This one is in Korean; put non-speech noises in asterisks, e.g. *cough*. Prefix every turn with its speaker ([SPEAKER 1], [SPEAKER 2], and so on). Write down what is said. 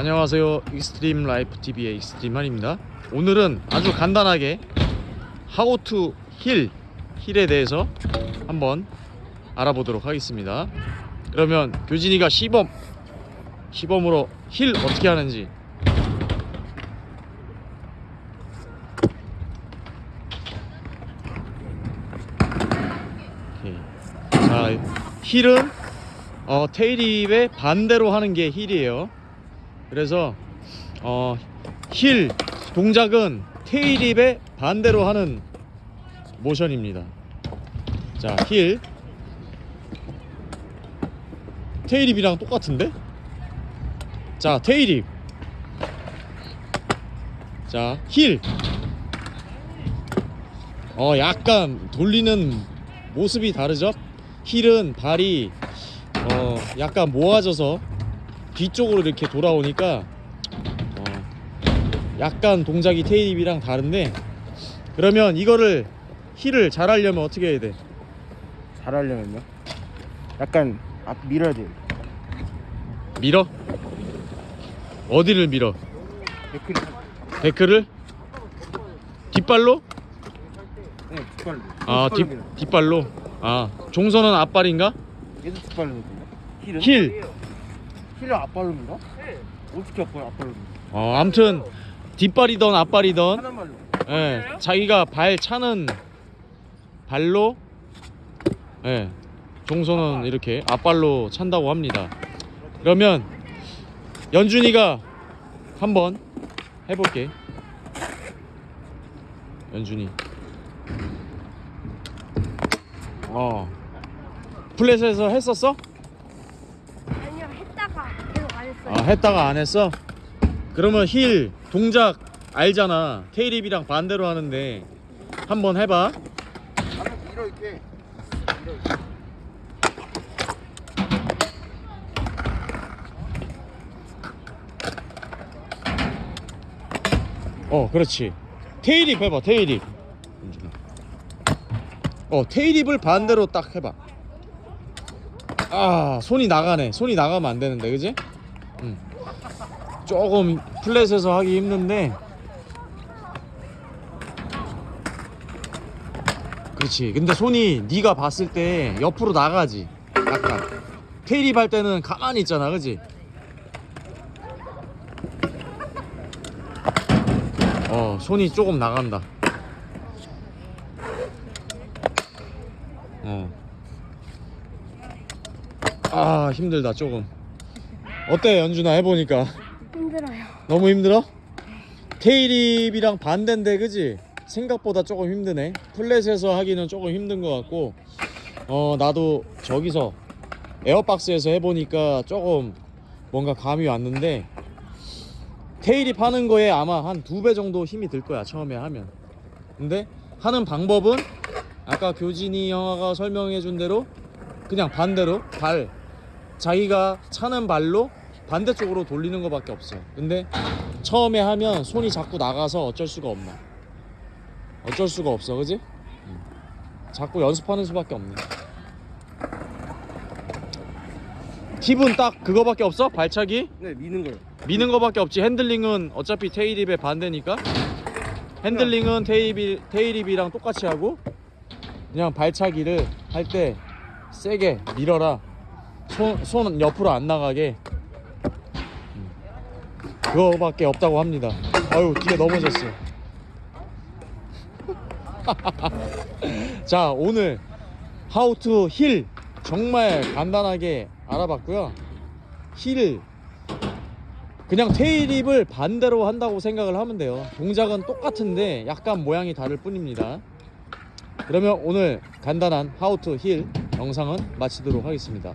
[SPEAKER 1] 안녕하세요. 익스트림 라이프 TV의 익스트림한입니다. 오늘은 아주 간단하게 how to heel heel에 대해서 한번 알아보도록 하겠습니다. 그러면 교진이가 시범 시범으로 힐 어떻게 하는지. heel은 어, tailwhip의 반대로 하는 게 heel이에요. 그래서 어, 힐 동작은 tailwhip의 반대로 하는 모션입니다. 자, heel tailwhip이랑 똑같은데? 자, tailwhip 자, 힐 어, 약간 돌리는 모습이 다르죠? 힐은 발이 어 약간 모아져서 뒤쪽으로 이렇게 돌아오니까 어 약간 동작이 테이립이랑 다른데 그러면 이거를 힐을 잘 하려면 어떻게 해야 돼?
[SPEAKER 2] 잘 하려면요? 약간 앞 밀어야 돼요.
[SPEAKER 1] 밀어? 어디를 밀어?
[SPEAKER 2] deck를
[SPEAKER 1] deck를? 뒷발로?
[SPEAKER 2] 네, 뒷발로.
[SPEAKER 1] 아
[SPEAKER 2] 뒷.
[SPEAKER 1] 뒷발로? 아 종선은 앞발인가?
[SPEAKER 2] 얘도 뒷발로. heel은? heel! 앞발로 밀어? 네. 어떻게 앞발 앞발로 밀어?
[SPEAKER 1] 어 암튼 뒷발이던 앞발이던
[SPEAKER 2] 한 발로.
[SPEAKER 1] 예, 자기가 발 차는 발로 예, 종선은 이렇게 앞발로 찬다고 합니다. 그러면 연준이가 한번 해볼게. 연준이. 어. 플랫에서 했었어?
[SPEAKER 3] 아니요 했다가 계속 안
[SPEAKER 1] 아, 했다가 안 했어? 그러면 힐 동작 알잖아. 테이립이랑 반대로 하는데 한번 해봐.
[SPEAKER 2] 한번 밀어 이렇게. 어,
[SPEAKER 1] 그렇지. tailwhip 해봐, tailwhip. 어, tailwhip을 반대로 딱 해봐. 아, 손이 나가네. 손이 나가면 안 되는데, 그지? 응. 조금 flat에서 하기 힘든데. 그렇지. 근데 손이 네가 봤을 때 옆으로 나가지. 약간. tailwhip 할 때는 가만히 있잖아, 그지? 어 손이 조금 나간다 어아 힘들다 조금 어때 연준아 해보니까
[SPEAKER 3] 힘들어요.
[SPEAKER 1] 너무 힘들어? 테일립이랑 반대인데 그지? 생각보다 조금 힘드네 플랫에서 하기는 조금 힘든 것 같고 어 나도 저기서 에어박스에서 해보니까 조금 뭔가 감이 왔는데 테일립 하는 거에 아마 한 두 배 정도 힘이 들 거야 처음에 하면 근데 하는 방법은 아까 교진이 형아가 설명해 준 대로 그냥 반대로 발 자기가 차는 발로 반대쪽으로 돌리는 것밖에 없어 근데 처음에 하면 손이 자꾸 나가서 어쩔 수가 없나 어쩔 수가 없어 그지? 음. 자꾸 연습하는 수밖에 없네 팁은 딱 그거밖에 없어? 발차기?
[SPEAKER 2] 네, 미는 거요.
[SPEAKER 1] 미는 거밖에 없지 핸들링은 어차피 테일립의 반대니까 핸들링은 테일립, 테일립이랑 똑같이 하고 그냥 발차기를 할 때 세게 밀어라 손, 손 옆으로 안 나가게 음. 그거밖에 없다고 합니다. 아유 뒤에 넘어졌어. *laughs* 자 오늘 how to heel 정말 간단하게 알아봤고요. 힐 그냥 tailwhip을 반대로 한다고 생각을 하면 돼요. 동작은 똑같은데 약간 모양이 다를 뿐입니다. 그러면 오늘 간단한 how to heel 영상은 마치도록 하겠습니다